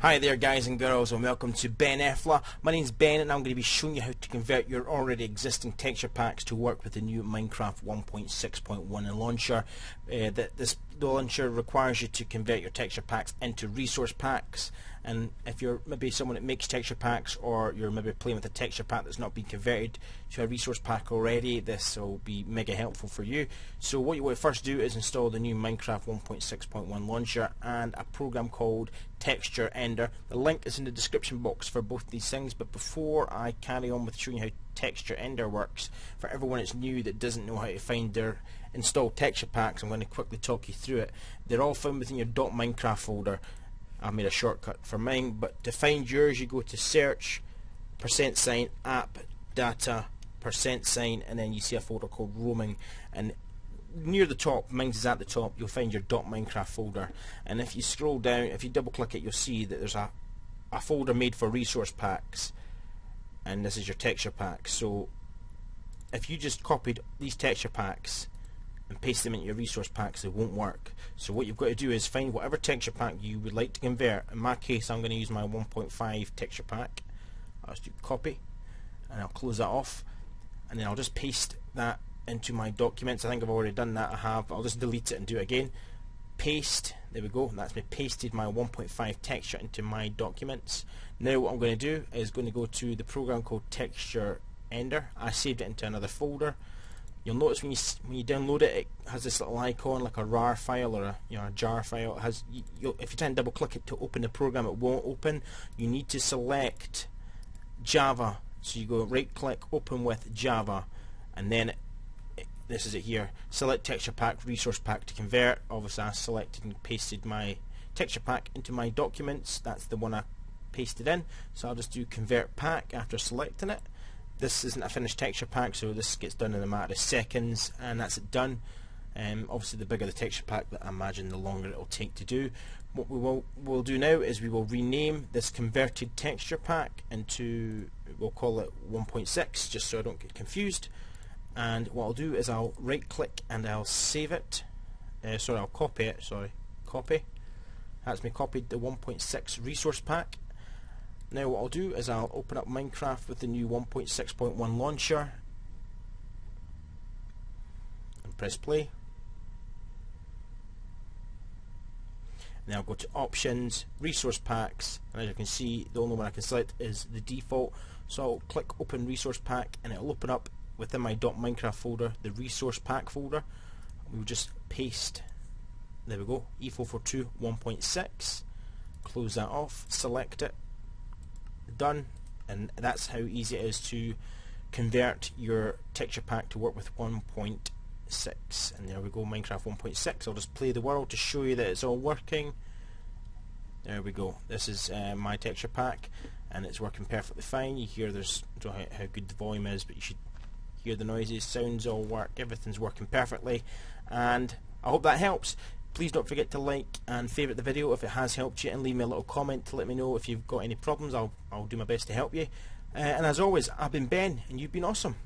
Hi there guys and girls and welcome to Ben Efla. My name's Ben and I'm going to be showing you how to convert your already existing texture packs to work with the new Minecraft 1.6.1 launcher. Uh, that this launcher requires you to convert your texture packs into resource packs. And if you're maybe someone that makes texture packs or you're maybe playing with a texture pack that's not been converted to a resource pack already this will be mega helpful for you. So what you want to first do is install the new Minecraft 1.6.1 launcher and a program called texture ender. The link is in the description box for both these things but before I carry on with showing you how texture ender works for everyone that's new that doesn't know how to find their installed texture packs. I'm going to quickly talk you through it. They're all found within your .minecraft folder. I made a shortcut for mine but to find yours you go to search percent sign app data percent sign and then you see a folder called roaming. And near the top, mine's is at the top, you'll find your .minecraft folder. And if you scroll down, if you double click it you'll see that there's a, a folder made for resource packs and this is your texture pack so if you just copied these texture packs and paste them into your resource packs, they won't work. So what you've got to do is find whatever texture pack you would like to convert. In my case, I'm going to use my 1.5 texture pack. I'll just do copy, and I'll close that off, and then I'll just paste that into my documents. I think I've already done that. I have. I'll just delete it and do it again. Paste. There we go. That's me pasted my 1.5 texture into my documents. Now what I'm going to do is going to go to the program called Texture Ender. I saved it into another folder you'll notice when you when you download it, it has this little icon like a RAR file or a you know a jar file. It has you, if you try and double click it to open the program, it won't open. You need to select Java. So you go right click, open with Java, and then this is it here. Select texture pack, resource pack to convert. Obviously, I selected and pasted my texture pack into my documents. That's the one I pasted in. So I'll just do convert pack after selecting it this isn't a finished texture pack so this gets done in a matter of seconds and that's it done um, obviously the bigger the texture pack that I imagine the longer it will take to do what we will will do now is we will rename this converted texture pack into we'll call it 1.6 just so I don't get confused and what I'll do is I'll right click and I'll save it uh, sorry I'll copy it sorry copy that's me copied the 1.6 resource pack now what I'll do is I'll open up Minecraft with the new 1.6.1 launcher and press play. Now I'll go to options, resource packs, and as you can see the only one I can select is the default. So I'll click open resource pack and it'll open up within my .minecraft folder the resource pack folder. We'll just paste, there we go, E442 1.6, close that off, select it, done and that's how easy it is to convert your texture pack to work with 1.6 and there we go Minecraft 1.6 I'll just play the world to show you that it's all working. There we go. This is uh, my texture pack and it's working perfectly fine. You hear there's how good the volume is but you should hear the noises sounds all work everything's working perfectly and I hope that helps Please don't forget to like and favourite the video if it has helped you and leave me a little comment to let me know if you've got any problems. I'll, I'll do my best to help you. Uh, and as always, I've been Ben and you've been awesome.